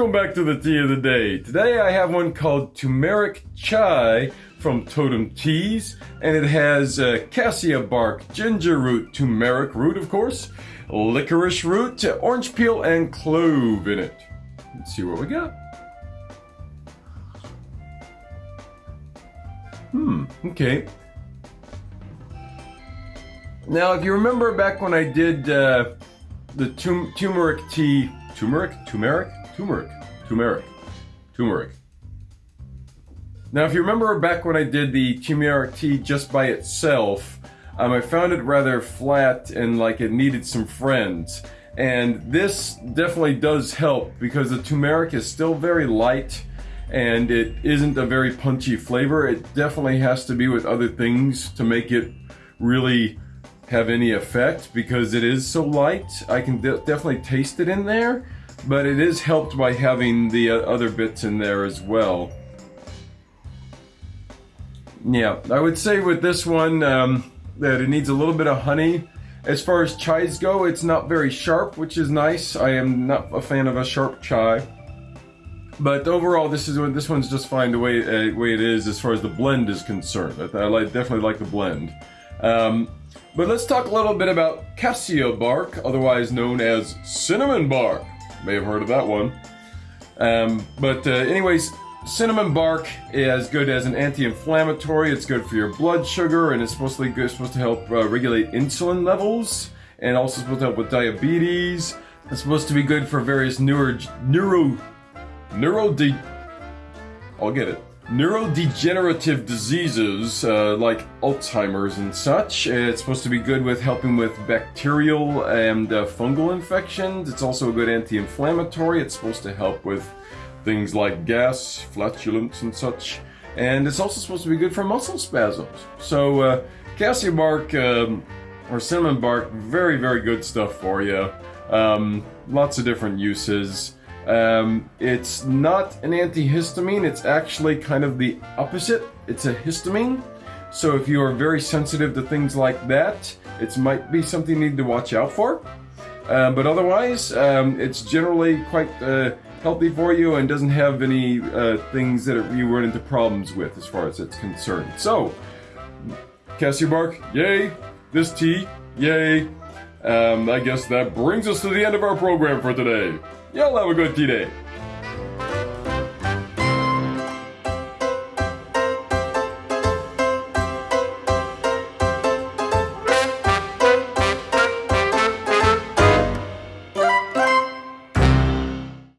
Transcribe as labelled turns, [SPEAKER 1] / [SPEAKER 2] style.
[SPEAKER 1] Welcome back to the tea of the day. Today I have one called turmeric chai from Totem Teas, and it has uh, cassia bark, ginger root, turmeric root, of course, licorice root, orange peel, and clove in it. Let's see what we got. Hmm, okay. Now, if you remember back when I did uh, the tum turmeric tea, turmeric, turmeric, turmeric, turmeric, turmeric. Now, if you remember back when I did the turmeric tea just by itself, um, I found it rather flat and like it needed some friends. And this definitely does help because the turmeric is still very light and it isn't a very punchy flavor. It definitely has to be with other things to make it really have any effect because it is so light. I can de definitely taste it in there, but it is helped by having the uh, other bits in there as well. Yeah, I would say with this one um, that it needs a little bit of honey. As far as chais go, it's not very sharp, which is nice. I am not a fan of a sharp chai. But overall, this is this one's just fine the way uh, way it is as far as the blend is concerned. I, I like, definitely like the blend. Um, but let's talk a little bit about cassia bark, otherwise known as cinnamon bark. May have heard of that one. Um, but uh, anyways, cinnamon bark is good as an anti-inflammatory. It's good for your blood sugar, and it's supposed to, good, supposed to help uh, regulate insulin levels, and also supposed to help with diabetes. It's supposed to be good for various neuro neuro neuro. I'll get it neurodegenerative diseases uh, like Alzheimer's and such. It's supposed to be good with helping with bacterial and uh, fungal infections. It's also a good anti-inflammatory. It's supposed to help with things like gas, flatulence, and such. And it's also supposed to be good for muscle spasms. So uh, cassia bark um, or cinnamon bark, very, very good stuff for you. Um, lots of different uses. Um, it's not an antihistamine, it's actually kind of the opposite. It's a histamine. So if you are very sensitive to things like that, it might be something you need to watch out for. Uh, but otherwise, um, it's generally quite uh, healthy for you and doesn't have any uh, things that you run into problems with as far as it's concerned. So, cassia bark, yay! This tea, yay! Um, I guess that brings us to the end of our program for today. Y'all have a good day.